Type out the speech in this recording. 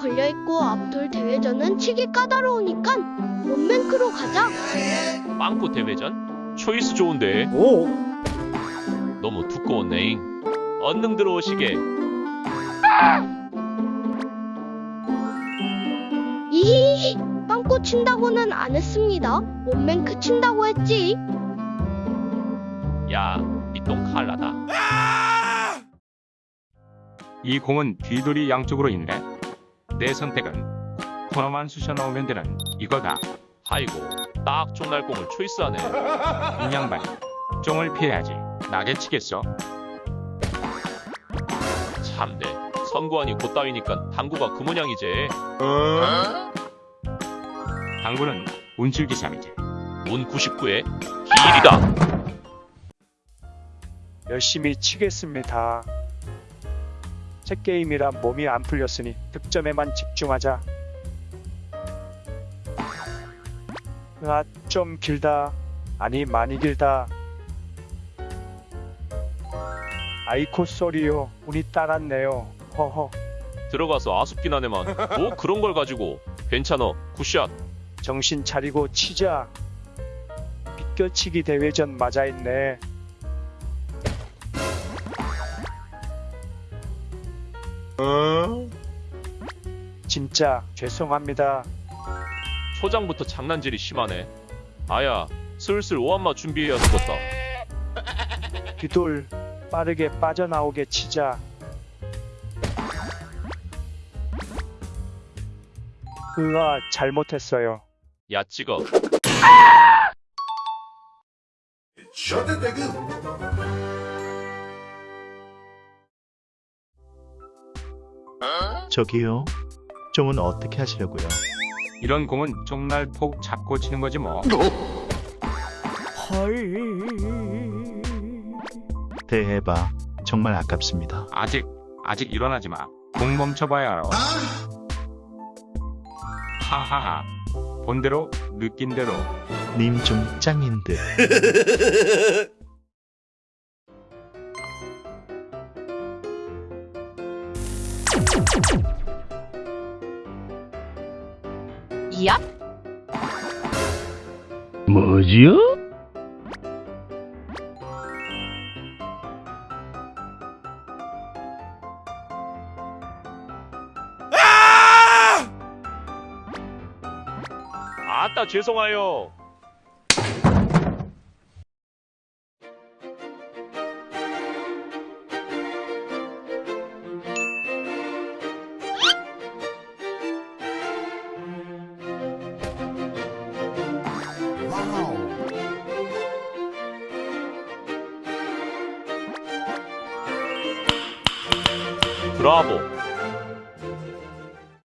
걸려있고 앞돌 대회전은 치기 까다로우니까 원맨크로 가자. 빵꾸 대회전? 초이스 좋은데 오, 너무 두꺼운 네잉 언능 들어오시게 이히히 빵꾸 친다고는 안 했습니다. 원맨크 친다고 했지. 야 이똥 칼라다 이 공은 뒤돌이 양쪽으로 있네. 내 선택은 코너만 쑤셔 넣으면 되는 이거다. 아이고 딱 종날공을 초이스하네 이 양반. 종을 피해야지. 나게 치겠어. 참네 선구안이 곧따위니까 당구가 그 모양이지 당구는 운칠기삼이지. 운 99에 길이다 열심히 치겠습니다. 책 게임이라 몸이 안 풀렸으니 득점에만 집중하자. 아, 좀 길다. 아니, 많이 길다. 아이코 쏘리요. 운이 따랐네요. 허허. 들어가서 아쉽긴 하네만 뭐 그런 걸 가지고 괜찮어 굿샷 정신 차리고 치자. 비껴치기 대회전 맞아있네. 진짜 죄송합니다. 초장부터 장난질이 심하네 아야 슬슬 오한마 준비해야 되겠다 뒤돌 빠르게 빠져나오게 치자. 으아 잘못했어요. 야 찍어 저기요. 종은 어떻게 하시려고요? 이런 공은 종날 폭 잡고 치는 거지 뭐. 대해봐. 정말 아깝습니다. 아직 아직 일어나지 마. 공 멈춰봐야 알아. 하하하. 본대로 느낀 대로. 님 좀 짱인 듯. 야, 뭐지요? 아따 죄송해요 브라보